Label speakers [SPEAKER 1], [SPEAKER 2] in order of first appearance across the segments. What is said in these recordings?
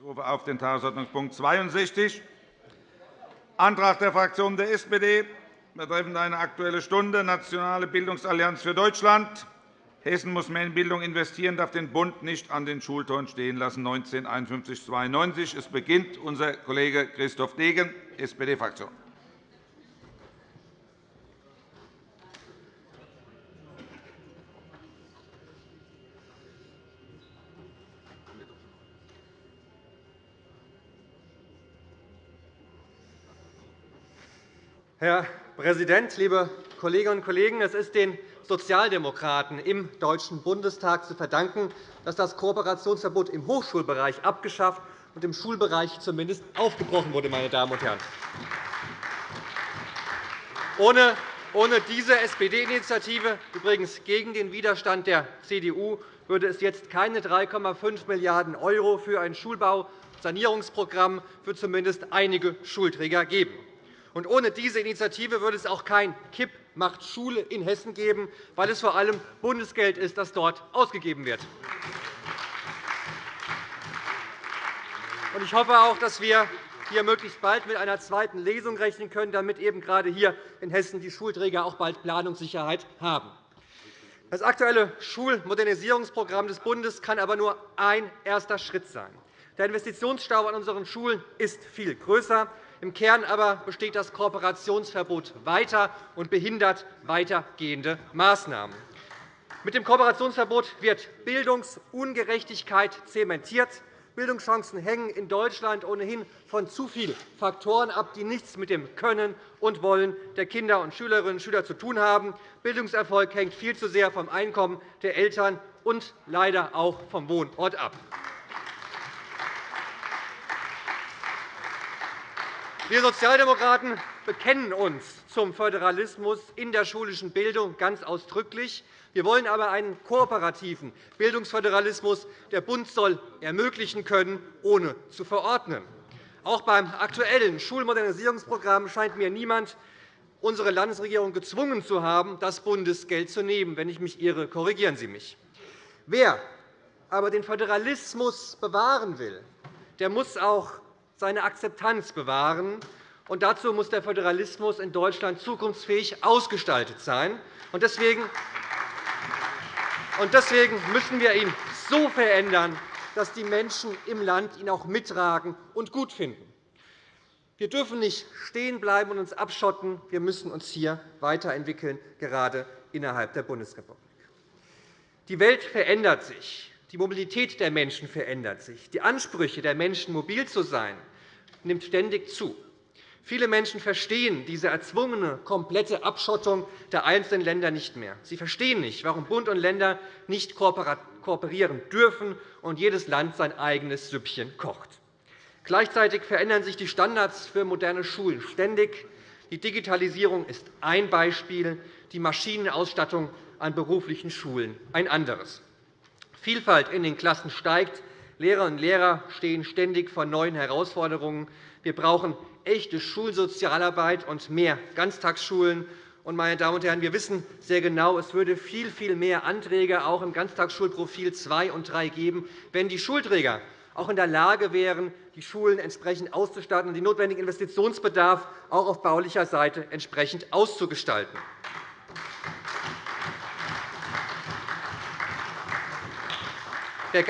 [SPEAKER 1] Ich rufe auf den Tagesordnungspunkt 62, Antrag der Fraktion der SPD betreffend eine Aktuelle Stunde Nationale Bildungsallianz für Deutschland. Hessen muss mehr in Bildung investieren, darf den Bund nicht an den Schultoren stehen lassen, 1951-92. Es beginnt unser Kollege Christoph Degen, SPD-Fraktion.
[SPEAKER 2] Herr Präsident, liebe Kolleginnen und Kollegen! Es ist den Sozialdemokraten im Deutschen Bundestag zu verdanken, dass das Kooperationsverbot im Hochschulbereich abgeschafft und im Schulbereich zumindest aufgebrochen wurde. Meine Damen und Herren. Ohne ohne diese SPD-Initiative, übrigens gegen den Widerstand der CDU, würde es jetzt keine 3,5 Milliarden € für ein Schulbausanierungsprogramm für zumindest einige Schulträger geben. Und ohne diese Initiative würde es auch kein Kipp macht Schule in Hessen geben, weil es vor allem Bundesgeld ist, das dort ausgegeben wird. Ich hoffe auch, dass wir hier möglichst bald mit einer zweiten Lesung rechnen können, damit eben gerade hier in Hessen die Schulträger auch bald Planungssicherheit haben. Das aktuelle Schulmodernisierungsprogramm des Bundes kann aber nur ein erster Schritt sein. Der Investitionsstau an unseren Schulen ist viel größer. Im Kern aber besteht das Kooperationsverbot weiter und behindert weitergehende Maßnahmen. Mit dem Kooperationsverbot wird Bildungsungerechtigkeit zementiert. Bildungschancen hängen in Deutschland ohnehin von zu vielen Faktoren ab, die nichts mit dem Können und Wollen der Kinder und Schülerinnen und Schüler zu tun haben. Bildungserfolg hängt viel zu sehr vom Einkommen der Eltern und leider auch vom Wohnort ab. Wir Sozialdemokraten bekennen uns zum Föderalismus in der schulischen Bildung ganz ausdrücklich. Wir wollen aber einen kooperativen Bildungsföderalismus. Der Bund soll ermöglichen können, ohne zu verordnen. Auch beim aktuellen Schulmodernisierungsprogramm scheint mir niemand unsere Landesregierung gezwungen zu haben, das Bundesgeld zu nehmen. Wenn ich mich irre, korrigieren Sie mich. Wer aber den Föderalismus bewahren will, der muss auch seine Akzeptanz bewahren. Und dazu muss der Föderalismus in Deutschland zukunftsfähig ausgestaltet sein. Und deswegen müssen wir ihn so verändern, dass die Menschen im Land ihn auch mittragen und gut finden. Wir dürfen nicht stehen bleiben und uns abschotten. Wir müssen uns hier weiterentwickeln, gerade innerhalb der Bundesrepublik. Die Welt verändert sich. Die Mobilität der Menschen verändert sich. Die Ansprüche der Menschen, mobil zu sein, nimmt ständig zu. Viele Menschen verstehen diese erzwungene, komplette Abschottung der einzelnen Länder nicht mehr. Sie verstehen nicht, warum Bund und Länder nicht kooperieren dürfen und jedes Land sein eigenes Süppchen kocht. Gleichzeitig verändern sich die Standards für moderne Schulen ständig. Die Digitalisierung ist ein Beispiel, die Maschinenausstattung an beruflichen Schulen ein anderes. Vielfalt in den Klassen steigt, Lehrerinnen und Lehrer stehen ständig vor neuen Herausforderungen. Wir brauchen echte Schulsozialarbeit und mehr Ganztagsschulen. Meine Damen und Herren, wir wissen sehr genau, es würde viel, viel mehr Anträge auch im Ganztagsschulprofil 2 und 3 geben, wenn die Schulträger auch in der Lage wären, die Schulen entsprechend auszustatten und den notwendigen Investitionsbedarf auch auf baulicher Seite entsprechend auszugestalten. Wer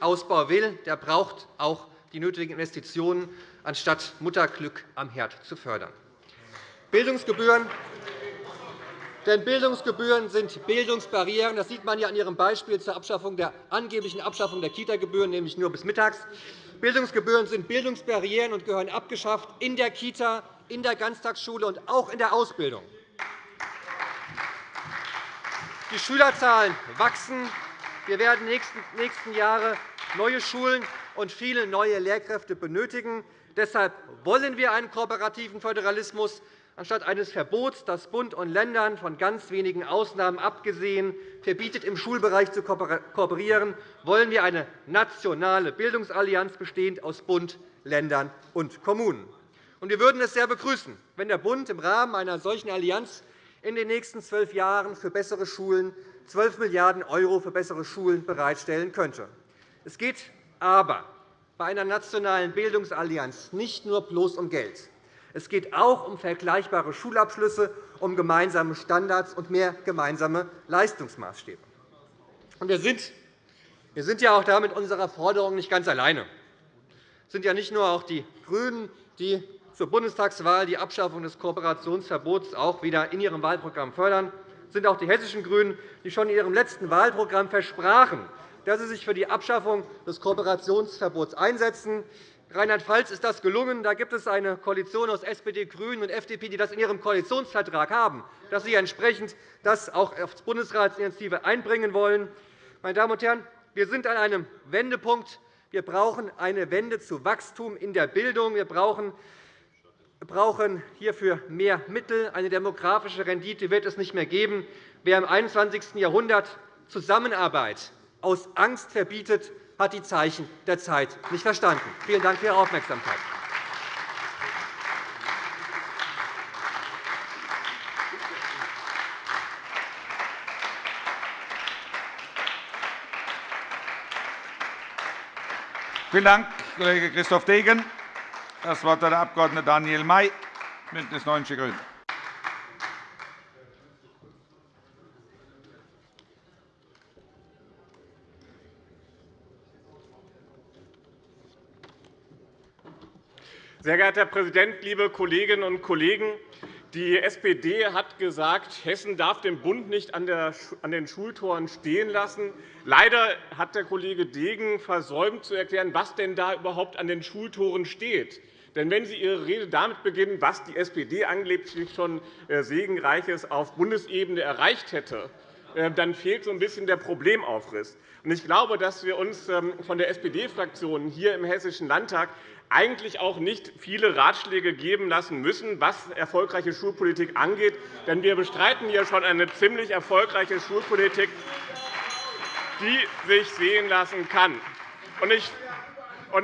[SPEAKER 2] Ganztagsschulausbau will, der braucht auch die nötigen Investitionen, anstatt Mutterglück am Herd zu fördern. Bildungsgebühren denn Bildungsgebühren sind Bildungsbarrieren. Das sieht man ja an Ihrem Beispiel zur Abschaffung der angeblichen Abschaffung der Kita-Gebühren, nämlich nur bis mittags. Bildungsgebühren sind Bildungsbarrieren und gehören abgeschafft in der Kita, in der Ganztagsschule und auch in der Ausbildung. Die Schülerzahlen wachsen. Wir werden in den nächsten Jahren neue Schulen und viele neue Lehrkräfte benötigen. Deshalb wollen wir einen kooperativen Föderalismus. Anstatt eines Verbots, das Bund und Ländern von ganz wenigen Ausnahmen abgesehen verbietet, im Schulbereich zu kooperieren, wollen wir eine nationale Bildungsallianz bestehend aus Bund, Ländern und Kommunen. Wir würden es sehr begrüßen, wenn der Bund im Rahmen einer solchen Allianz in den nächsten zwölf Jahren für bessere Schulen 12 Milliarden € für bessere Schulen bereitstellen könnte. Es geht aber bei einer nationalen Bildungsallianz nicht nur bloß um Geld. Es geht auch um vergleichbare Schulabschlüsse, um gemeinsame Standards und mehr gemeinsame Leistungsmaßstäbe. Wir sind, wir sind ja auch da mit unserer Forderung nicht ganz alleine. Es sind ja nicht nur auch die GRÜNEN, die zur Bundestagswahl die Abschaffung des Kooperationsverbots auch wieder in ihrem Wahlprogramm fördern. Sind auch die hessischen GRÜNEN, die schon in ihrem letzten Wahlprogramm versprachen, dass sie sich für die Abschaffung des Kooperationsverbots einsetzen. Rheinland-Pfalz ist das gelungen. Da gibt es eine Koalition aus SPD, GRÜNEN und FDP, die das in ihrem Koalitionsvertrag haben, dass sie entsprechend das auch als Bundesratsinitiative einbringen wollen. Meine Damen und Herren, wir sind an einem Wendepunkt. Wir brauchen eine Wende zu Wachstum in der Bildung. Wir brauchen brauchen hierfür mehr Mittel. Eine demografische Rendite wird es nicht mehr geben. Wer im 21. Jahrhundert Zusammenarbeit aus Angst verbietet, hat die Zeichen der Zeit nicht verstanden. Vielen Dank für Ihre Aufmerksamkeit.
[SPEAKER 1] Vielen Dank, Kollege Christoph Degen. Das Wort hat der Abg. Daniel May, BÜNDNIS 90 die GRÜNEN.
[SPEAKER 3] Sehr geehrter Herr Präsident, liebe Kolleginnen und Kollegen! Die SPD hat gesagt, Hessen darf den Bund nicht an den Schultoren stehen lassen. Leider hat der Kollege Degen versäumt zu erklären, was denn da überhaupt an den Schultoren steht. Denn wenn Sie Ihre Rede damit beginnen, was die SPD angeblich schon äh, Segenreiches auf Bundesebene erreicht hätte, äh, dann fehlt so ein bisschen der Problemaufriss. Ich glaube, dass wir uns ähm, von der SPD-Fraktion hier im Hessischen Landtag eigentlich auch nicht viele Ratschläge geben lassen müssen, was erfolgreiche Schulpolitik angeht. Denn wir bestreiten hier schon eine ziemlich erfolgreiche Schulpolitik, die sich sehen lassen kann.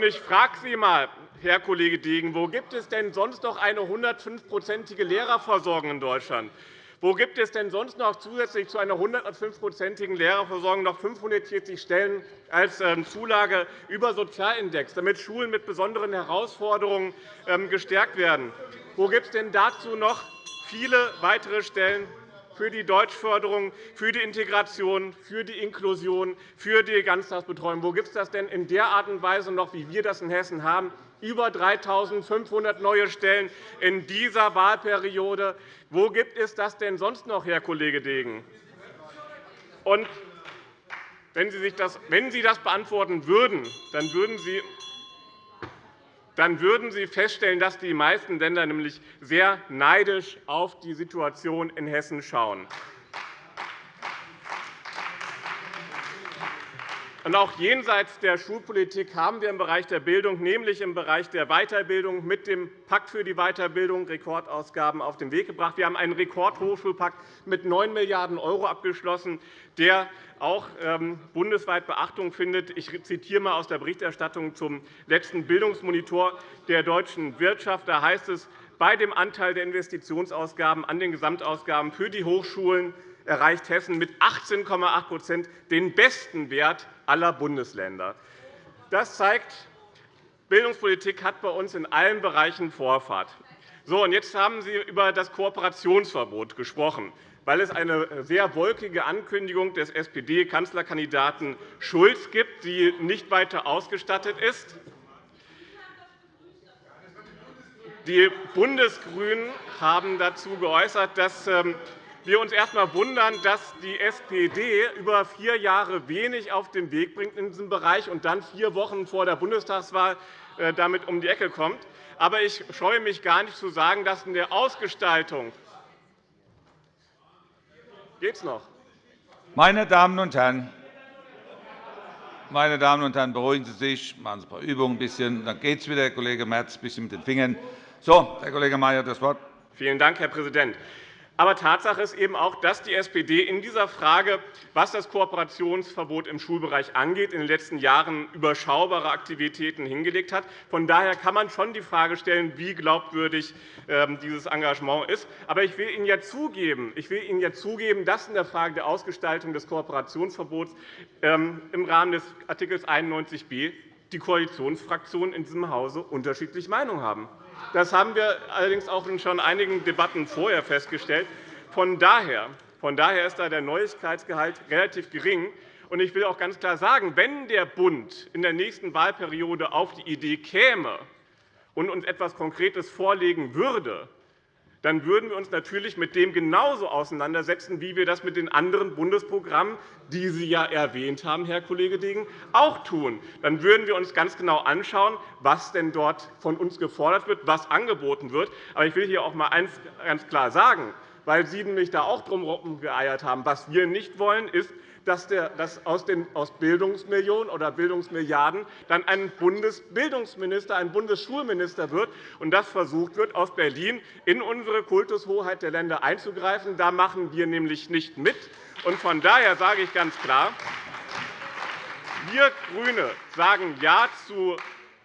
[SPEAKER 3] Ich frage Sie einmal, Herr Kollege Degen, wo gibt es denn sonst noch eine 105-prozentige Lehrerversorgung in Deutschland? Wo gibt es denn sonst noch zusätzlich zu einer 105-prozentigen Lehrerversorgung noch 540 Stellen als ähm, Zulage über Sozialindex, damit Schulen mit besonderen Herausforderungen ähm, gestärkt werden? Wo gibt es denn dazu noch viele weitere Stellen für die Deutschförderung, für die Integration, für die Inklusion, für die Ganztagsbetreuung? Wo gibt es das denn in der Art und Weise noch, wie wir das in Hessen haben? Über 3.500 neue Stellen in dieser Wahlperiode. Wo gibt es das denn sonst noch, Herr Kollege Degen? Und wenn Sie, sich das, wenn Sie das beantworten würden, dann würden Sie dann würden Sie feststellen, dass die meisten Länder nämlich sehr neidisch auf die Situation in Hessen schauen. Auch jenseits der Schulpolitik haben wir im Bereich der Bildung, nämlich im Bereich der Weiterbildung, mit dem Pakt für die Weiterbildung Rekordausgaben auf den Weg gebracht. Wir haben einen Rekordhochschulpakt mit 9 Milliarden € abgeschlossen, der auch ähm, bundesweit Beachtung findet. Ich zitiere einmal aus der Berichterstattung zum letzten Bildungsmonitor der deutschen Wirtschaft. Da heißt es, bei dem Anteil der Investitionsausgaben an den Gesamtausgaben für die Hochschulen erreicht Hessen mit 18,8% den besten Wert aller Bundesländer. Das zeigt, Bildungspolitik hat bei uns in allen Bereichen Vorfahrt. So, und jetzt haben Sie über das Kooperationsverbot gesprochen, weil es eine sehr wolkige Ankündigung des SPD-Kanzlerkandidaten Schulz gibt, die nicht weiter ausgestattet ist. Die Bundesgrünen haben dazu geäußert, dass ähm, wir uns erst einmal wundern, dass die SPD über vier Jahre wenig auf den Weg bringt in diesem Bereich und dann vier Wochen vor der Bundestagswahl äh, damit um die Ecke kommt. Aber ich scheue mich gar nicht zu sagen, dass in der Ausgestaltung geht's noch.
[SPEAKER 1] Meine Damen und Herren, meine Damen und Herren, beruhigen Sie sich, machen Sie ein paar Übungen, ein bisschen, dann geht es wieder, Herr Kollege Merz, ein bisschen mit den Fingern. So, Herr Kollege Mayer, das Wort.
[SPEAKER 3] Vielen Dank, Herr Präsident. Aber Tatsache ist eben auch, dass die SPD in dieser Frage, was das Kooperationsverbot im Schulbereich angeht, in den letzten Jahren überschaubare Aktivitäten hingelegt hat. Von daher kann man schon die Frage stellen, wie glaubwürdig ähm, dieses Engagement ist. Aber ich will Ihnen ja zugeben, ich will Ihnen ja zugeben dass in der Frage der Ausgestaltung des Kooperationsverbots ähm, im Rahmen des Art. 91b die Koalitionsfraktionen in diesem Hause unterschiedliche Meinungen haben. Das haben wir allerdings auch in schon einigen Debatten vorher festgestellt. Von daher, von daher ist da der Neuigkeitsgehalt relativ gering. Ich will auch ganz klar sagen, wenn der Bund in der nächsten Wahlperiode auf die Idee käme und uns etwas Konkretes vorlegen würde, dann würden wir uns natürlich mit dem genauso auseinandersetzen, wie wir das mit den anderen Bundesprogrammen, die Sie ja erwähnt haben, Herr Kollege Degen, auch tun. Dann würden wir uns ganz genau anschauen, was denn dort von uns gefordert wird, was angeboten wird. Aber ich will hier auch einmal eines ganz klar sagen, weil Sie nämlich da auch drum geeiert haben. Was wir nicht wollen, ist, dass, aus, den, aus Bildungsmillionen oder Bildungsmilliarden dann ein Bundesbildungsminister, ein Bundesschulminister wird und dass versucht wird, aus Berlin in unsere Kultushoheit der Länder einzugreifen. Da machen wir nämlich nicht mit. Von daher sage ich ganz klar, wir GRÜNE sagen Ja zu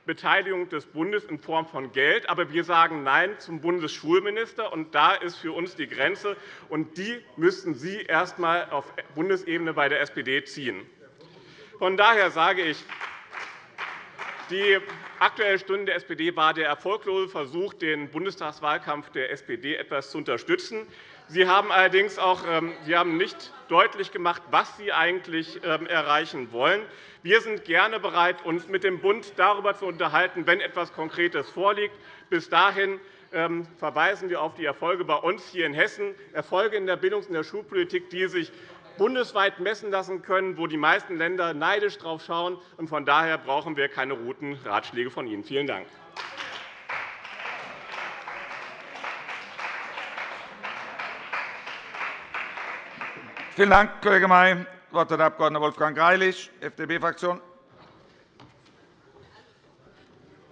[SPEAKER 3] Beteiligung des Bundes in Form von Geld. Aber wir sagen Nein zum Bundesschulminister. Und da ist für uns die Grenze. Und die müssten Sie erst einmal auf Bundesebene bei der SPD ziehen. Von daher sage ich, die Aktuelle Stunde der SPD war der erfolglose Versuch, den Bundestagswahlkampf der SPD etwas zu unterstützen. Sie haben allerdings auch ähm, Sie haben nicht deutlich gemacht, was Sie eigentlich ähm, erreichen wollen. Wir sind gerne bereit, uns mit dem Bund darüber zu unterhalten, wenn etwas Konkretes vorliegt. Bis dahin ähm, verweisen wir auf die Erfolge bei uns hier in Hessen, Erfolge in der Bildungs- und der Schulpolitik, die sich bundesweit messen lassen können, wo die meisten Länder neidisch drauf schauen. Von daher brauchen wir keine guten Ratschläge von Ihnen. Vielen Dank.
[SPEAKER 1] Vielen Dank, Kollege May. Das Wort hat der Abg. Wolfgang Greilich, FDP-Fraktion.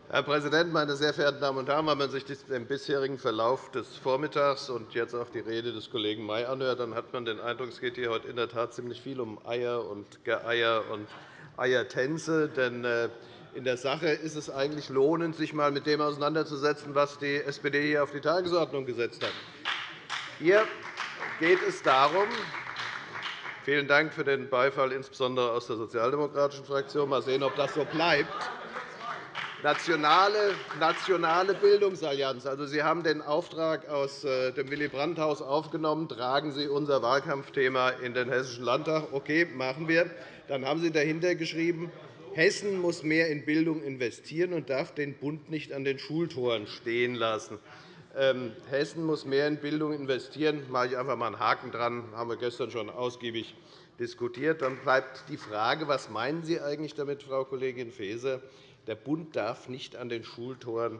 [SPEAKER 4] Herr Präsident, meine sehr verehrten Damen und Herren! Wenn man sich den bisherigen Verlauf des Vormittags und jetzt auch die Rede des Kollegen May anhört, dann hat man den Eindruck, es geht hier heute in der Tat ziemlich viel um Eier und Geeier und Eiertänze. Denn äh, in der Sache ist es eigentlich lohnend, sich einmal mit dem auseinanderzusetzen, was die SPD hier auf die Tagesordnung gesetzt hat. Hier geht es darum, Vielen Dank für den Beifall, insbesondere aus der sozialdemokratischen Fraktion. Mal sehen, ob das so bleibt nationale, nationale Bildungsallianz. Also, Sie haben den Auftrag aus äh, dem Willy-Brandt-Haus aufgenommen. Tragen Sie unser Wahlkampfthema in den Hessischen Landtag. Okay, machen wir. Dann haben Sie dahinter geschrieben, Hessen muss mehr in Bildung investieren und darf den Bund nicht an den Schultoren stehen lassen. Ähm, Hessen muss mehr in Bildung investieren. Da mache ich einfach einmal einen Haken dran. Das haben wir gestern schon ausgiebig diskutiert. Dann bleibt die Frage, was meinen Sie eigentlich damit, Frau Kollegin Faeser? Der Bund darf nicht an den Schultoren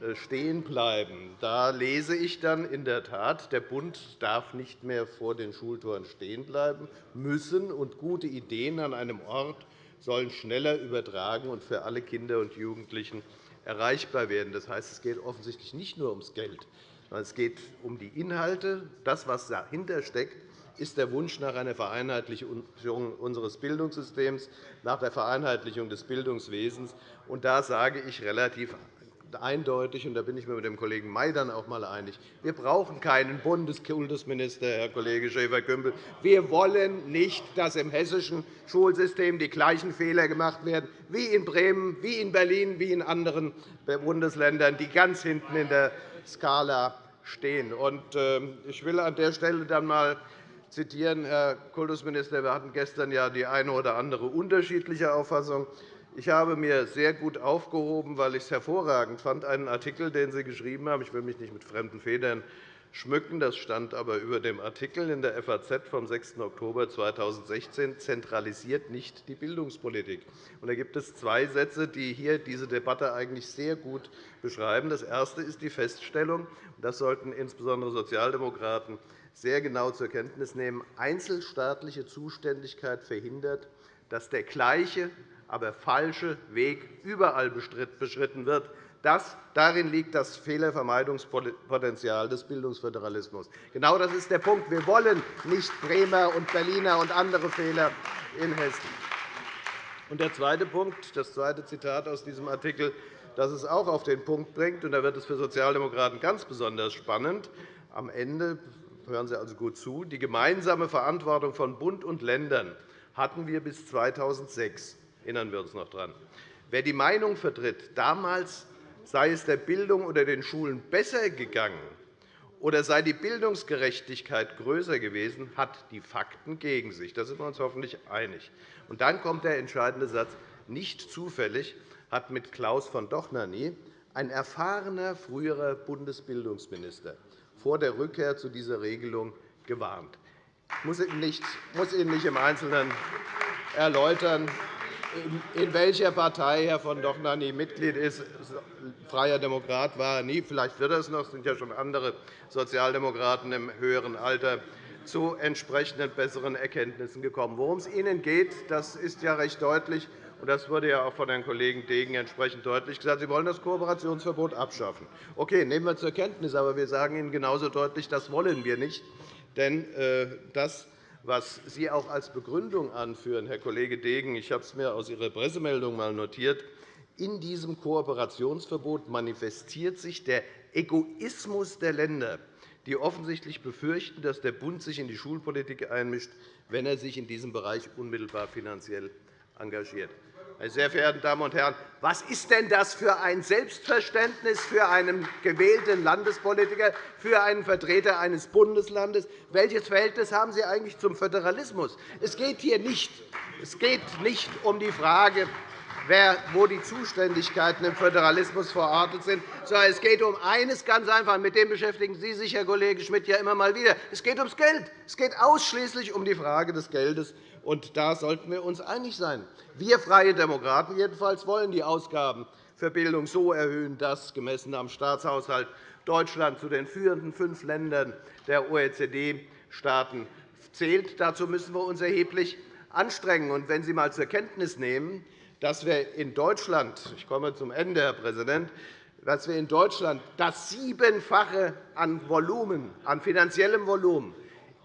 [SPEAKER 4] äh, stehen bleiben. Da lese ich dann in der Tat, der Bund darf nicht mehr vor den Schultoren stehen bleiben müssen, und gute Ideen an einem Ort sollen schneller übertragen und für alle Kinder und Jugendlichen erreichbar werden. Das heißt, es geht offensichtlich nicht nur ums Geld, sondern es geht um die Inhalte, das, was dahinter steckt, ist der Wunsch nach einer Vereinheitlichung unseres Bildungssystems, nach der Vereinheitlichung des Bildungswesens. Und da sage ich relativ eindeutig, und da bin ich mir mit dem Kollegen May dann auch einmal einig, wir brauchen keinen Bundeskultusminister, Herr Kollege Schäfer-Gümbel. Wir wollen nicht, dass im hessischen Schulsystem die gleichen Fehler gemacht werden wie in Bremen, wie in Berlin, wie in anderen Bundesländern, die ganz hinten in der Skala stehen. Ähm, ich will an der Stelle dann einmal zitieren, Herr Kultusminister. Wir hatten gestern ja die eine oder andere unterschiedliche Auffassung. Ich habe mir sehr gut aufgehoben, weil ich es hervorragend fand, einen Artikel, den Sie geschrieben haben. Ich will mich nicht mit fremden Federn schmücken. Das stand aber über dem Artikel in der FAZ vom 6. Oktober 2016, zentralisiert nicht die Bildungspolitik. da gibt es zwei Sätze, die hier diese Debatte eigentlich sehr gut beschreiben. Das erste ist die Feststellung, das sollten insbesondere Sozialdemokraten sehr genau zur Kenntnis nehmen, einzelstaatliche Zuständigkeit verhindert, dass der gleiche, aber falsche Weg überall beschritten wird. Das, darin liegt das Fehlervermeidungspotenzial des Bildungsföderalismus. Genau das ist der Punkt. Wir wollen nicht Bremer und Berliner und andere Fehler in Hessen. Und der zweite Punkt, das zweite Zitat aus diesem Artikel, das es auch auf den Punkt bringt, und da wird es für Sozialdemokraten ganz besonders spannend. Am Ende hören Sie also gut zu, die gemeinsame Verantwortung von Bund und Ländern hatten wir bis 2006. Erinnern wir uns noch daran. Wer die Meinung vertritt, damals sei es der Bildung oder den Schulen besser gegangen oder sei die Bildungsgerechtigkeit größer gewesen, hat die Fakten gegen sich. Da sind wir uns hoffentlich einig. Und dann kommt der entscheidende Satz. Nicht zufällig hat mit Klaus von Dohnanyi ein erfahrener früherer Bundesbildungsminister vor der Rückkehr zu dieser Regelung gewarnt. Ich muss Ihnen nicht im Einzelnen erläutern, in welcher Partei Herr von Dohnanyi Mitglied ist. Freier Demokrat war er nie. Vielleicht wird er es noch. Es sind ja schon andere Sozialdemokraten im höheren Alter zu entsprechenden besseren Erkenntnissen gekommen. Worum es Ihnen geht, das ist ja recht deutlich. Das wurde ja auch von Herrn Kollegen Degen entsprechend deutlich gesagt. Sie wollen das Kooperationsverbot abschaffen. Okay, nehmen wir zur Kenntnis. Aber wir sagen Ihnen genauso deutlich, das wollen wir nicht. Denn äh, das was Sie auch als Begründung anführen, Herr Kollege Degen, ich habe es mir aus Ihrer Pressemeldung einmal notiert, in diesem Kooperationsverbot manifestiert sich der Egoismus der Länder, die offensichtlich befürchten, dass der Bund sich in die Schulpolitik einmischt, wenn er sich in diesem Bereich unmittelbar finanziell engagiert. Meine sehr verehrten Damen und Herren, was ist denn das für ein Selbstverständnis für einen gewählten Landespolitiker, für einen Vertreter eines Bundeslandes? Welches Verhältnis haben Sie eigentlich zum Föderalismus? Es geht hier nicht, es geht nicht um die Frage, wo die Zuständigkeiten im Föderalismus verortet sind, sondern es geht um eines ganz einfach. Mit dem beschäftigen Sie sich, Herr Kollege Schmidt, ja immer mal wieder. Es geht ums Geld. Es geht ausschließlich um die Frage des Geldes. Und da sollten wir uns einig sein. Wir Freie Demokraten jedenfalls wollen die Ausgaben für Bildung so erhöhen, dass gemessen am Staatshaushalt Deutschland zu den führenden fünf Ländern der OECD-Staaten zählt. Dazu müssen wir uns erheblich anstrengen. Und wenn Sie einmal zur Kenntnis nehmen, dass wir in Deutschland – ich komme zum Ende, Herr Präsident dass wir in Deutschland das Siebenfache an Volumen, an finanziellem Volumen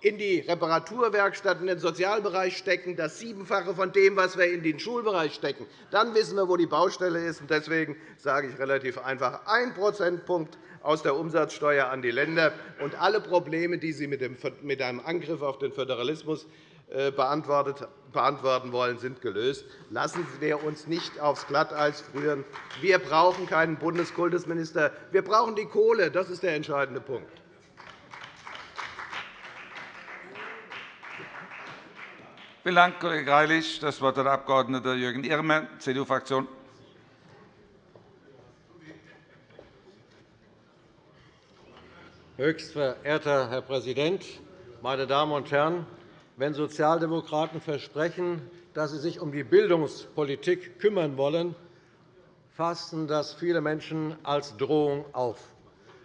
[SPEAKER 4] in die Reparaturwerkstatt, in den Sozialbereich stecken, das Siebenfache von dem, was wir in den Schulbereich stecken, dann wissen wir, wo die Baustelle ist. Deswegen sage ich relativ einfach, ein Prozentpunkt aus der Umsatzsteuer an die Länder. Und alle Probleme, die Sie mit einem Angriff auf den Föderalismus äh, beantworten wollen, sind gelöst. Lassen wir uns nicht aufs Glatteis führen. Wir brauchen keinen Bundeskultusminister. Wir brauchen die Kohle. Das ist der entscheidende Punkt.
[SPEAKER 1] Vielen Dank, Kollege Greilich. Das Wort hat der Abg. Jürgen Irmer, CDU-Fraktion.
[SPEAKER 5] Höchst verehrter Herr Präsident, meine Damen und Herren! Wenn Sozialdemokraten versprechen, dass sie sich um die Bildungspolitik kümmern wollen, fassen das viele Menschen als Drohung auf.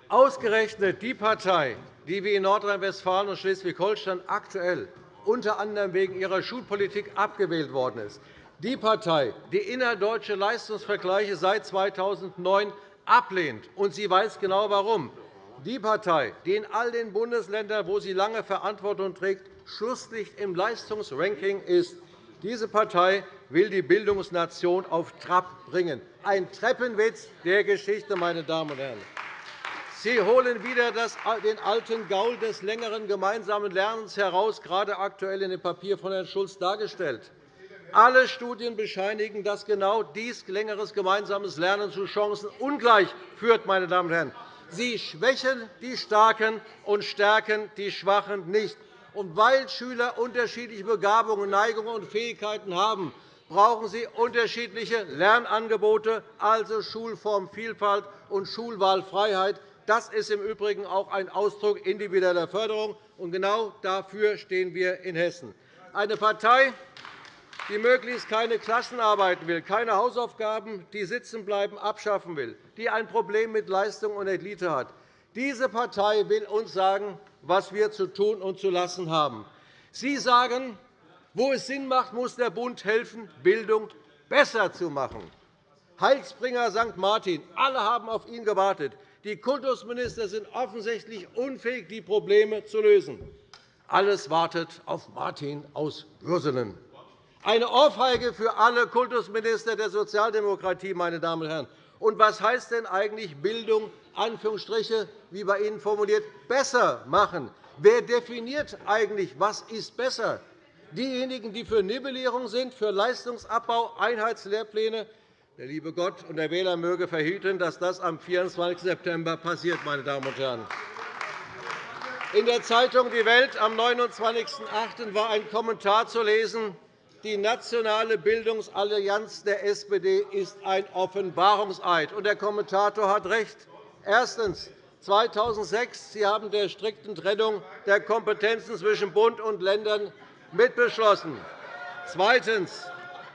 [SPEAKER 5] Ausgerechnet die Partei, die wie in Nordrhein-Westfalen und Schleswig-Holstein aktuell unter anderem wegen ihrer Schulpolitik abgewählt worden ist. Die Partei, die innerdeutsche Leistungsvergleiche seit 2009 ablehnt, und sie weiß genau warum. Die Partei, die in all den Bundesländern, wo sie lange Verantwortung trägt, Schlusslicht im Leistungsranking ist. Diese Partei will die Bildungsnation auf Trab bringen. Ein Treppenwitz der Geschichte, meine Damen und Herren. Sie holen wieder den alten Gaul des längeren gemeinsamen Lernens heraus, gerade aktuell in dem Papier von Herrn Schulz dargestellt. Alle Studien bescheinigen, dass genau dies längeres gemeinsames Lernen zu Chancenungleich führt. Meine Damen und Herren. Sie schwächen die Starken und stärken die Schwachen nicht. Und weil Schüler unterschiedliche Begabungen, Neigungen und Fähigkeiten haben, brauchen sie unterschiedliche Lernangebote, also Schulformvielfalt und Schulwahlfreiheit. Das ist im Übrigen auch ein Ausdruck individueller Förderung. Und genau dafür stehen wir in Hessen. Eine Partei, die möglichst keine Klassenarbeiten will, keine Hausaufgaben, die Sitzenbleiben abschaffen will, die ein Problem mit Leistung und Elite hat. Diese Partei will uns sagen, was wir zu tun und zu lassen haben. Sie sagen, wo es Sinn macht, muss der Bund helfen, Bildung besser zu machen. Heilsbringer St. Martin, alle haben auf ihn gewartet. Die Kultusminister sind offensichtlich unfähig, die Probleme zu lösen. Alles wartet auf Martin aus Würselen. Eine Ohrfeige für alle Kultusminister der Sozialdemokratie. Meine Damen und Herren. Und was heißt denn eigentlich Bildung, Anführungsstriche, wie bei Ihnen formuliert, besser machen? Wer definiert eigentlich, was ist besser? Diejenigen, die für Nivellierung sind, für Leistungsabbau, Einheitslehrpläne, Der liebe Gott und der Wähler möge verhüten, dass das am 24. September passiert. Meine Damen und Herren. In der Zeitung Die Welt am 29.08. war ein Kommentar zu lesen, die nationale Bildungsallianz der SPD ist ein Offenbarungseid. der Kommentator hat recht. Erstens. 2006 Sie haben der strikten Trennung der Kompetenzen zwischen Bund und Ländern mitbeschlossen. Zweitens.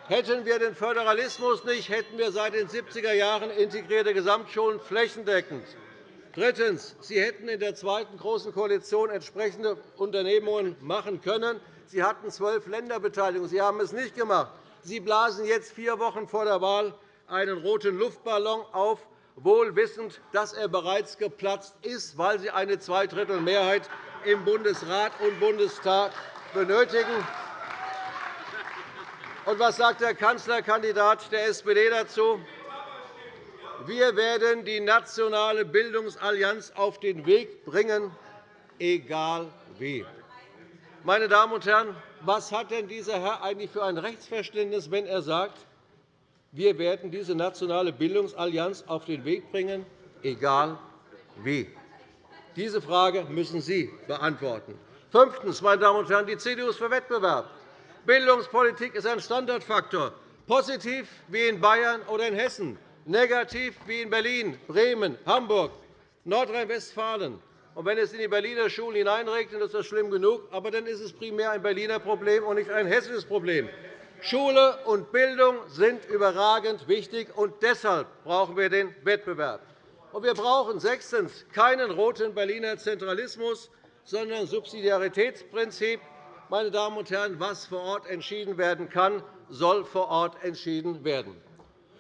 [SPEAKER 5] Hätten wir den Föderalismus nicht, hätten wir seit den 70er Jahren integrierte Gesamtschulen flächendeckend. Drittens. Sie hätten in der zweiten Großen Koalition entsprechende Unternehmungen machen können. Sie hatten zwölf Länderbeteiligungen. Sie haben es nicht gemacht. Sie blasen jetzt vier Wochen vor der Wahl einen roten Luftballon auf, wohl wissend, dass er bereits geplatzt ist, weil Sie eine Zweidrittelmehrheit im Bundesrat und Bundestag benötigen. Und was sagt der Kanzlerkandidat der SPD dazu? Wir werden die nationale Bildungsallianz auf den Weg bringen, egal wie. Meine Damen und Herren, was hat denn dieser Herr eigentlich für ein Rechtsverständnis, wenn er sagt, wir werden diese nationale Bildungsallianz auf den Weg bringen, egal wie? Diese Frage müssen Sie beantworten. Fünftens, meine Damen und Herren, die CDU ist für Wettbewerb. Bildungspolitik ist ein Standortfaktor, positiv wie in Bayern oder in Hessen, negativ wie in Berlin, Bremen, Hamburg, Nordrhein-Westfalen. Wenn es in die Berliner Schulen hineinregnet, ist das schlimm genug. Aber dann ist es primär ein Berliner Problem und nicht ein hessisches Problem. Schule und Bildung sind überragend wichtig, und deshalb brauchen wir den Wettbewerb. Wir brauchen sechstens keinen roten Berliner Zentralismus, sondern Subsidiaritätsprinzip. Meine Damen und Herren, was vor Ort entschieden werden kann, soll vor Ort entschieden werden.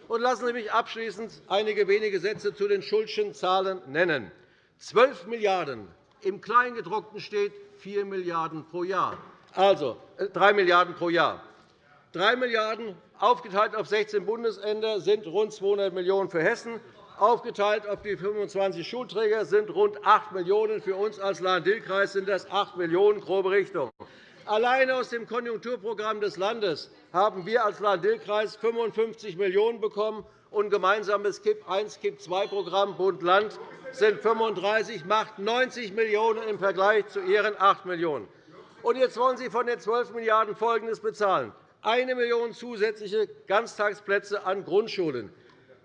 [SPEAKER 5] Und lassen Sie mich abschließend einige wenige Sätze zu den Schulschen Zahlen nennen. 12 Milliarden €. Im Kleingedruckten steht 4 Milliarden € pro Jahr, also 3 äh, Milliarden € pro Jahr. 3 Milliarden € aufgeteilt auf 16 Bundesländer sind rund 200 Millionen € für Hessen. Aufgeteilt auf die 25 Schulträger sind rund 8 Millionen €. Für uns als Lahn-Dill-Kreis sind das 8 Millionen €, grobe Richtung. Allein aus dem Konjunkturprogramm des Landes haben wir als Lahn-Dill-Kreis 55 Millionen € bekommen und gemeinsames KIP-1-KIP-2-Programm Bund-Land sind 35, macht 90 Millionen € im Vergleich zu Ihren 8 Millionen €. jetzt wollen Sie von den 12 Milliarden € Folgendes bezahlen. 1 Million zusätzliche Ganztagsplätze an Grundschulen.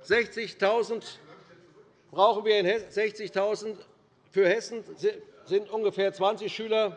[SPEAKER 5] 60.000 brauchen wir in 60.000 für Hessen sind ungefähr 20 Schüler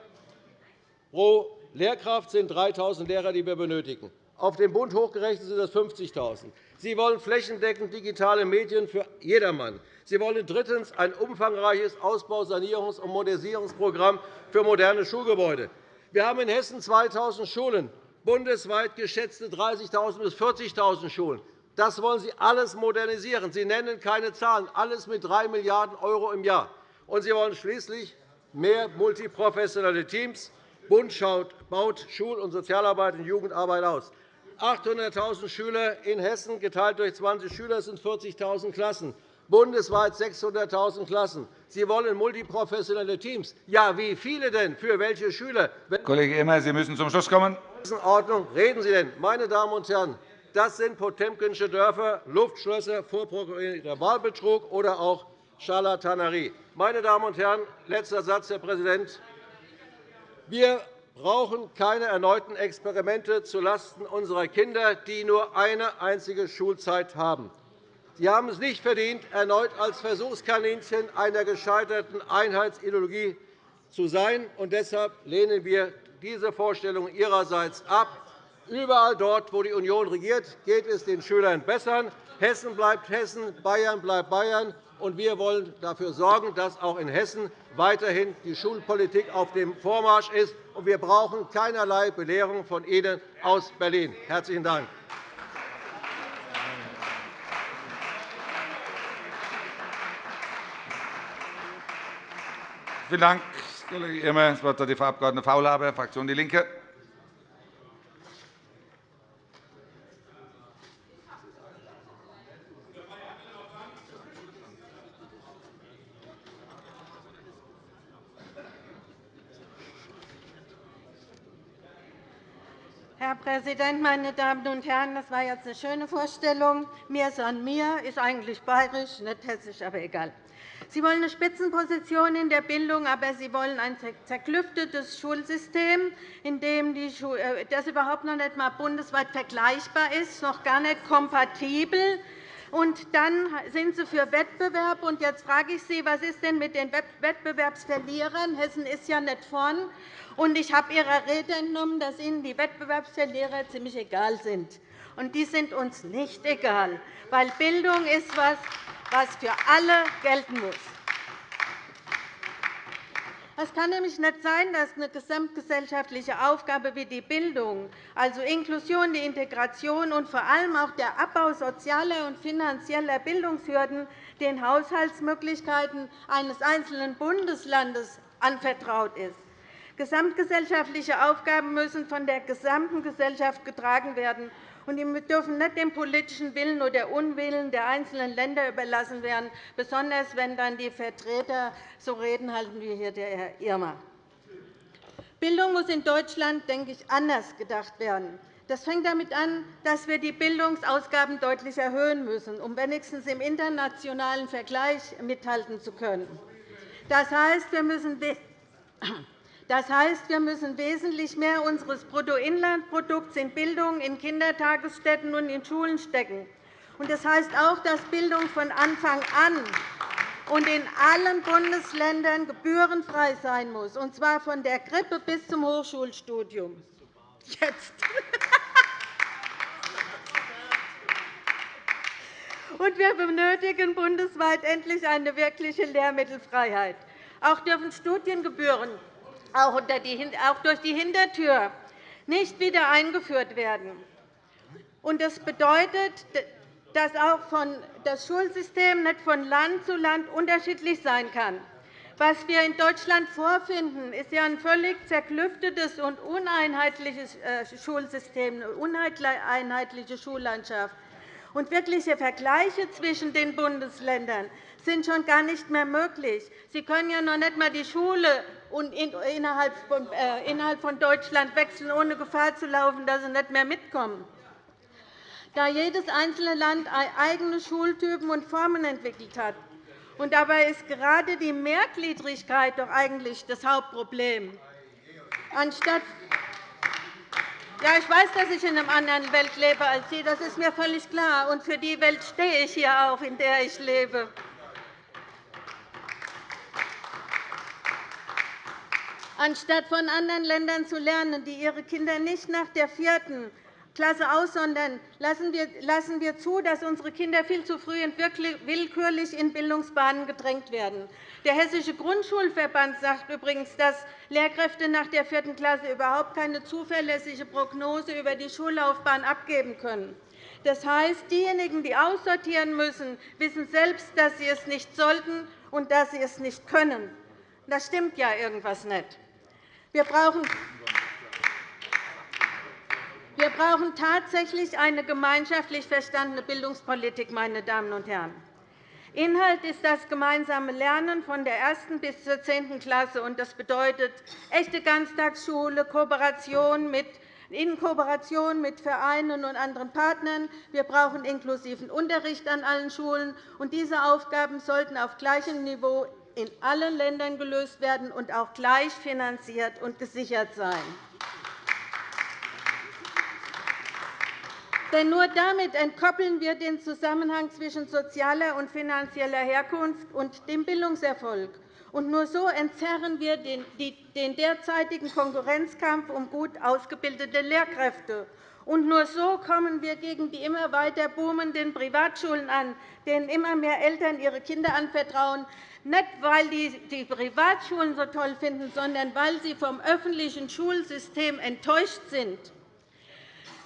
[SPEAKER 5] pro Lehrkraft sind 3.000 Lehrer, die wir benötigen. Auf den Bund hochgerechnet sind das 50.000. Sie wollen flächendeckend digitale Medien für jedermann. Sie wollen drittens ein umfangreiches Ausbau-, Sanierungs- und Modernisierungsprogramm für moderne Schulgebäude. Wir haben in Hessen 2.000 Schulen, bundesweit geschätzte 30.000 bis 40.000 Schulen. Das wollen Sie alles modernisieren. Sie nennen keine Zahlen, alles mit 3 Milliarden € im Jahr. Und Sie wollen schließlich mehr multiprofessionelle Teams. Bund baut Schul- und Sozialarbeit und Jugendarbeit aus. 800.000 Schüler in Hessen geteilt durch 20 Schüler sind 40.000 Klassen bundesweit 600.000 Klassen. Sie wollen multiprofessionelle Teams. Ja, wie viele denn? Für welche Schüler?
[SPEAKER 1] Kollege Immer, Sie müssen zum Schluss kommen.
[SPEAKER 5] Ordnung reden Sie denn? Meine Damen und Herren, das sind Potemkinsche Dörfer, Luftschlösser, vorprogrammierter Wahlbetrug oder auch Scharlatanerie. Meine Damen und Herren, letzter Satz, Herr Präsident. Wir brauchen keine erneuten Experimente zulasten unserer Kinder, die nur eine einzige Schulzeit haben. Sie haben es nicht verdient, erneut als Versuchskaninchen einer gescheiterten Einheitsideologie zu sein. Und deshalb lehnen wir diese Vorstellung Ihrerseits ab. Überall dort, wo die Union regiert, geht es den Schülern besser. Hessen bleibt Hessen, Bayern bleibt Bayern. Und wir wollen dafür sorgen, dass auch in Hessen weiterhin die Schulpolitik auf dem Vormarsch ist. Wir brauchen keinerlei Belehrung von Ihnen aus Berlin. – Herzlichen Dank.
[SPEAKER 1] Vielen Dank, Kollege Irmer. Das Wort hat die Frau Abg. Faulhaber, Fraktion DIE LINKE.
[SPEAKER 6] Herr Präsident, meine Damen und Herren! Das war jetzt eine schöne Vorstellung. Mir san mir ist eigentlich bayerisch, nicht hessisch, aber egal. Sie wollen eine Spitzenposition in der Bildung, aber Sie wollen ein zerklüftetes Schulsystem, in dem äh, das überhaupt noch nicht einmal bundesweit vergleichbar ist, noch gar nicht kompatibel und dann sind Sie für Wettbewerb. Und jetzt frage ich Sie, was ist denn mit den Wettbewerbsverlierern? Hessen ist ja nicht vorn. Und ich habe Ihrer Rede entnommen, dass Ihnen die Wettbewerbsverlierer ziemlich egal sind. Und die sind uns nicht egal, weil Bildung ist etwas, was für alle gelten muss. Es kann nämlich nicht sein, dass eine gesamtgesellschaftliche Aufgabe wie die Bildung, also Inklusion, die Integration und vor allem auch der Abbau sozialer und finanzieller Bildungshürden den Haushaltsmöglichkeiten eines einzelnen Bundeslandes anvertraut ist. Gesamtgesellschaftliche Aufgaben müssen von der gesamten Gesellschaft getragen werden und die dürfen nicht dem politischen Willen oder Unwillen der einzelnen Länder überlassen werden, besonders wenn dann die Vertreter so reden halten wie hier der Herr Irmer. Bildung muss in Deutschland, denke ich, anders gedacht werden. Das fängt damit an, dass wir die Bildungsausgaben deutlich erhöhen müssen, um wenigstens im internationalen Vergleich mithalten zu können. Das heißt, wir müssen das heißt, wir müssen wesentlich mehr unseres Bruttoinlandprodukts in Bildung, in Kindertagesstätten und in Schulen stecken. Das heißt auch, dass Bildung von Anfang an und in allen Bundesländern gebührenfrei sein muss, und zwar von der Krippe bis zum Hochschulstudium. Jetzt. Und wir benötigen bundesweit endlich eine wirkliche Lehrmittelfreiheit. Auch dürfen Studiengebühren auch durch die Hintertür nicht wieder eingeführt werden. Das bedeutet, dass auch das Schulsystem nicht von Land zu Land unterschiedlich sein kann. Was wir in Deutschland vorfinden, ist ein völlig zerklüftetes und uneinheitliches äh, Schulsystem, eine uneinheitliche Schullandschaft. Wirkliche Vergleiche zwischen den Bundesländern sind schon gar nicht mehr möglich. Sie können ja noch nicht einmal die Schule äh, innerhalb von Deutschland wechseln, ohne Gefahr zu laufen, dass sie nicht mehr mitkommen. Da jedes einzelne Land eigene Schultypen und Formen entwickelt hat. Und dabei ist gerade die Mehrgliedrigkeit doch eigentlich das Hauptproblem. Anstatt ja, ich weiß, dass ich in einer anderen Welt lebe als Sie. Das ist mir völlig klar. Und für die Welt stehe ich hier auch, in der ich lebe. Anstatt von anderen Ländern zu lernen, die ihre Kinder nicht nach der vierten Klasse aussondern, lassen wir zu, dass unsere Kinder viel zu früh und willkürlich in Bildungsbahnen gedrängt werden. Der Hessische Grundschulverband sagt übrigens, dass Lehrkräfte nach der vierten Klasse überhaupt keine zuverlässige Prognose über die Schullaufbahn abgeben können. Das heißt, diejenigen, die aussortieren müssen, wissen selbst, dass sie es nicht sollten und dass sie es nicht können. Da stimmt ja irgendwas nicht. Wir brauchen wir brauchen tatsächlich eine gemeinschaftlich verstandene Bildungspolitik. Meine Damen und Herren. Inhalt ist das gemeinsame Lernen von der ersten bis zur zehnten Klasse. Das bedeutet echte Ganztagsschule, Kooperation mit in Kooperation mit Vereinen und anderen Partnern. Wir brauchen inklusiven Unterricht an allen Schulen. Diese Aufgaben sollten auf gleichem Niveau in allen Ländern gelöst werden und auch gleich finanziert und gesichert sein. Denn nur damit entkoppeln wir den Zusammenhang zwischen sozialer und finanzieller Herkunft und dem Bildungserfolg. Und nur so entzerren wir den derzeitigen Konkurrenzkampf um gut ausgebildete Lehrkräfte. Und nur so kommen wir gegen die immer weiter boomenden Privatschulen an, denen immer mehr Eltern ihre Kinder anvertrauen, nicht, weil die die Privatschulen so toll finden, sondern weil sie vom öffentlichen Schulsystem enttäuscht sind.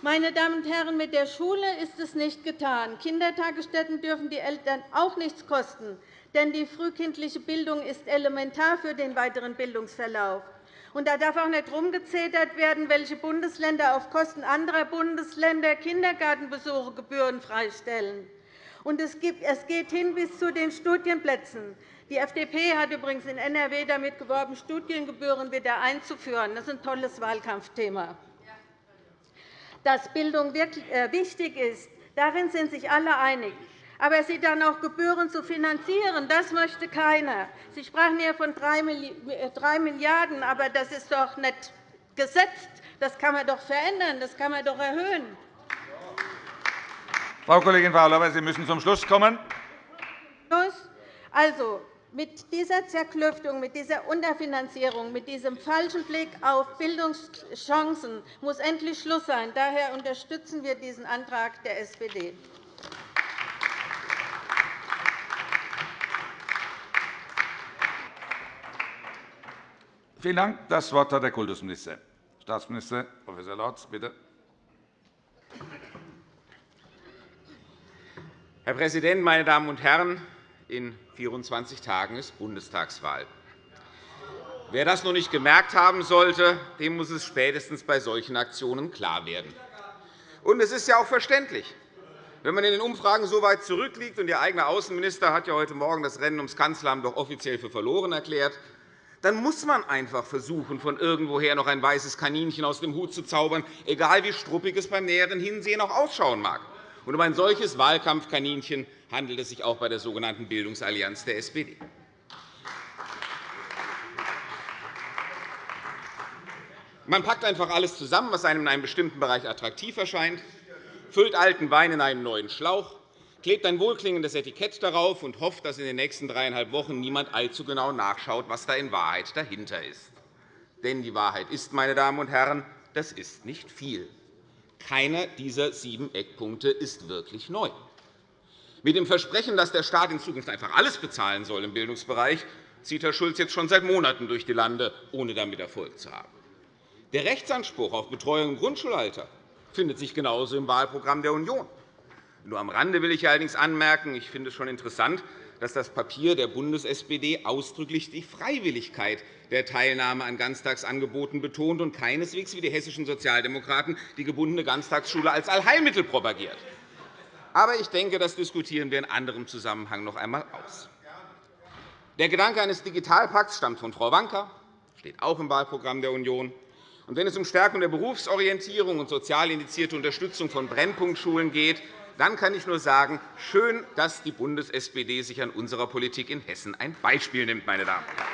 [SPEAKER 6] Meine Damen und Herren, mit der Schule ist es nicht getan. Kindertagesstätten dürfen die Eltern auch nichts kosten, denn die frühkindliche Bildung ist elementar für den weiteren Bildungsverlauf. Und da darf auch nicht herumgezetert werden, welche Bundesländer auf Kosten anderer Bundesländer Kindergartenbesuche gebührenfrei stellen. Und es geht hin bis zu den Studienplätzen. Die FDP hat übrigens in NRW damit geworben, Studiengebühren wieder einzuführen. Das ist ein tolles Wahlkampfthema. dass Bildung äh, wichtig ist. Darin sind sich alle einig. Aber sie dann auch Gebühren zu finanzieren, das möchte keiner. Sie sprachen hier von 3 Milliarden €, aber das ist doch nicht gesetzt. Das kann man doch verändern, das kann man doch erhöhen.
[SPEAKER 1] Frau Kollegin Faulhaber, Sie müssen zum Schluss kommen.
[SPEAKER 6] Also, mit dieser Zerklüftung, mit dieser Unterfinanzierung, mit diesem falschen Blick auf Bildungschancen muss endlich Schluss sein. Daher unterstützen wir diesen Antrag der SPD.
[SPEAKER 1] Vielen Dank. Das Wort hat der Kultusminister. Staatsminister Prof. Lorz, bitte.
[SPEAKER 7] Herr Präsident, meine Damen und Herren! In 24 Tagen ist Bundestagswahl. Wer das noch nicht gemerkt haben sollte, dem muss es spätestens bei solchen Aktionen klar werden. Und es ist ja auch verständlich. Wenn man in den Umfragen so weit zurückliegt, und Ihr eigener Außenminister hat ja heute Morgen das Rennen ums Kanzleramt doch offiziell für verloren erklärt, dann muss man einfach versuchen, von irgendwoher noch ein weißes Kaninchen aus dem Hut zu zaubern, egal wie struppig es beim näheren Hinsehen auch ausschauen mag. Und um ein solches Wahlkampfkaninchen handelt es sich auch bei der sogenannten Bildungsallianz der SPD. Man packt einfach alles zusammen, was einem in einem bestimmten Bereich attraktiv erscheint, füllt alten Wein in einen neuen Schlauch klebt ein wohlklingendes Etikett darauf und hofft, dass in den nächsten dreieinhalb Wochen niemand allzu genau nachschaut, was da in Wahrheit dahinter ist. Denn die Wahrheit ist, meine Damen und Herren, das ist nicht viel. Keiner dieser sieben Eckpunkte ist wirklich neu. Mit dem Versprechen, dass der Staat in Zukunft einfach alles bezahlen soll im Bildungsbereich, zieht Herr Schulz jetzt schon seit Monaten durch die Lande, ohne damit Erfolg zu haben. Der Rechtsanspruch auf Betreuung im Grundschulalter findet sich genauso im Wahlprogramm der Union. Nur am Rande will ich allerdings anmerken, ich finde es schon interessant, dass das Papier der Bundes-SPD ausdrücklich die Freiwilligkeit der Teilnahme an Ganztagsangeboten betont und keineswegs wie die hessischen Sozialdemokraten die gebundene Ganztagsschule als Allheilmittel propagiert. Aber ich denke, das diskutieren wir in anderem Zusammenhang noch einmal aus. Der Gedanke eines Digitalpakts stammt von Frau Wanka, steht auch im Wahlprogramm der Union. Und wenn es um Stärkung der Berufsorientierung und sozial indizierte Unterstützung von Brennpunktschulen geht, dann kann ich nur sagen, schön, dass die Bundes-SPD sich an unserer Politik in Hessen ein Beispiel nimmt. Meine Damen und Herren.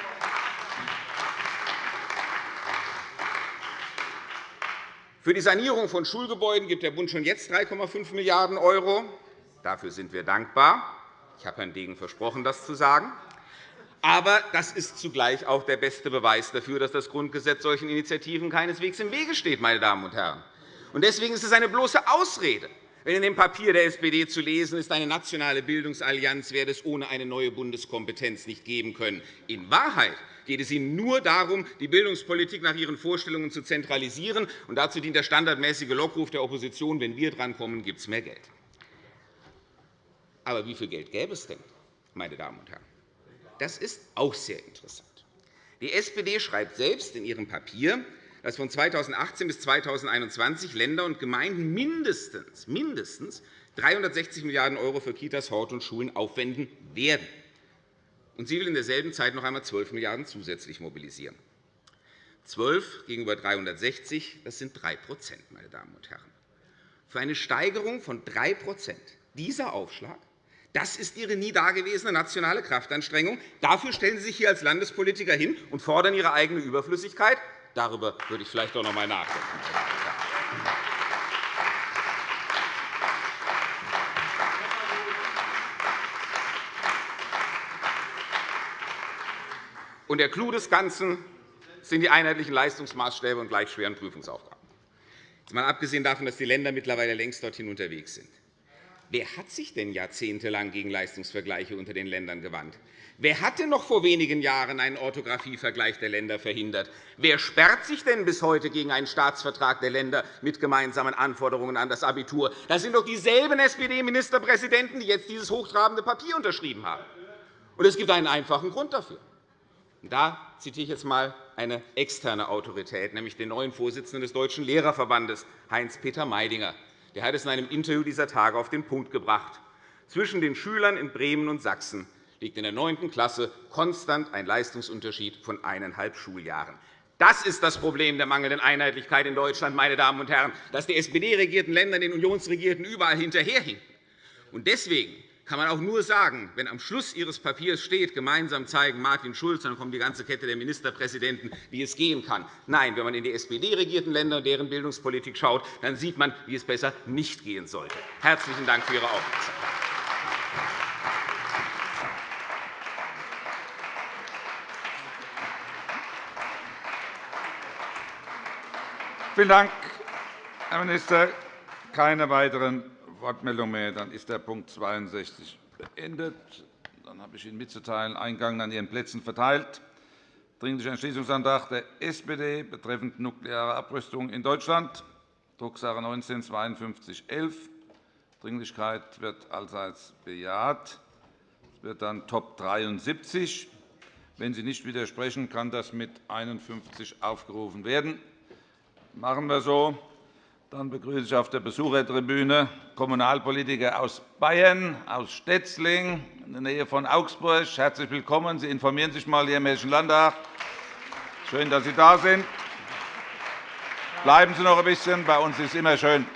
[SPEAKER 7] Für die Sanierung von Schulgebäuden gibt der Bund schon jetzt 3,5 Milliarden €. Dafür sind wir dankbar. Ich habe Herrn Degen versprochen, das zu sagen. Aber das ist zugleich auch der beste Beweis dafür, dass das Grundgesetz solchen Initiativen keineswegs im Wege steht. Meine Damen und Herren. Deswegen ist es eine bloße Ausrede, wenn in dem Papier der SPD zu lesen ist, eine nationale Bildungsallianz werde es ohne eine neue Bundeskompetenz nicht geben können. In Wahrheit geht es Ihnen nur darum, die Bildungspolitik nach Ihren Vorstellungen zu zentralisieren. Und dazu dient der standardmäßige Lockruf der Opposition, wenn wir drankommen, gibt es mehr Geld. Aber wie viel Geld gäbe es denn, meine Damen und Herren? Das ist auch sehr interessant. Die SPD schreibt selbst in ihrem Papier, dass von 2018 bis 2021 Länder und Gemeinden mindestens, mindestens 360 Milliarden € für Kitas, Hort und Schulen aufwenden werden. Und sie will in derselben Zeit noch einmal 12 Milliarden € zusätzlich mobilisieren. 12 gegenüber 360, das sind 3 meine Damen und Herren. Für eine Steigerung von 3% dieser Aufschlag das ist Ihre nie dagewesene nationale Kraftanstrengung. Dafür stellen Sie sich hier als Landespolitiker hin und fordern Ihre eigene Überflüssigkeit. Darüber würde ich vielleicht auch noch einmal nachdenken. Und der Clou des Ganzen sind die einheitlichen Leistungsmaßstäbe und gleich schweren Prüfungsaufgaben. Mal abgesehen davon, dass die Länder mittlerweile längst dorthin unterwegs sind. Wer hat sich denn jahrzehntelang gegen Leistungsvergleiche unter den Ländern gewandt? Wer hatte noch vor wenigen Jahren einen Orthographievergleich der Länder verhindert? Wer sperrt sich denn bis heute gegen einen Staatsvertrag der Länder mit gemeinsamen Anforderungen an das Abitur? Das sind doch dieselben SPD-Ministerpräsidenten, die jetzt dieses hochtrabende Papier unterschrieben haben. Und es gibt einen einfachen Grund dafür. Da zitiere ich jetzt einmal eine externe Autorität, nämlich den neuen Vorsitzenden des Deutschen Lehrerverbandes, Heinz-Peter Meidinger. Der hat es in einem Interview dieser Tage auf den Punkt gebracht. Zwischen den Schülern in Bremen und Sachsen liegt in der 9. Klasse konstant ein Leistungsunterschied von eineinhalb Schuljahren. Das ist das Problem der mangelnden Einheitlichkeit in Deutschland, meine Damen und Herren, dass die SPD-regierten Länder den Unionsregierten überall hinterherhinken. Deswegen kann man auch nur sagen, wenn am Schluss Ihres Papiers steht, gemeinsam zeigen Martin Schulz, dann kommt die ganze Kette der Ministerpräsidenten, wie es gehen kann. Nein, wenn man in die SPD-regierten Länder und deren Bildungspolitik schaut, dann sieht man, wie es besser nicht gehen sollte. Herzlichen Dank für Ihre Aufmerksamkeit.
[SPEAKER 1] Vielen Dank, Herr Minister. Keine weiteren Wortmeldungen mehr. Dann ist der Punkt 62 beendet. Dann habe ich Ihnen mitzuteilen, Eingang an Ihren Plätzen verteilt. Dringlicher Entschließungsantrag der SPD betreffend nukleare Abrüstung in Deutschland, Drucksache 19-5211. Dringlichkeit wird allseits bejaht. Es wird dann Top 73. Wenn Sie nicht widersprechen, kann das mit 51 aufgerufen werden. Machen wir so. Dann begrüße ich auf der Besuchertribüne Kommunalpolitiker aus Bayern, aus Stetzling in der Nähe von Augsburg. Herzlich willkommen. Sie informieren sich einmal hier im Hessischen Landtag. Schön, dass Sie da sind. Bleiben Sie noch ein bisschen. Bei uns ist es immer schön.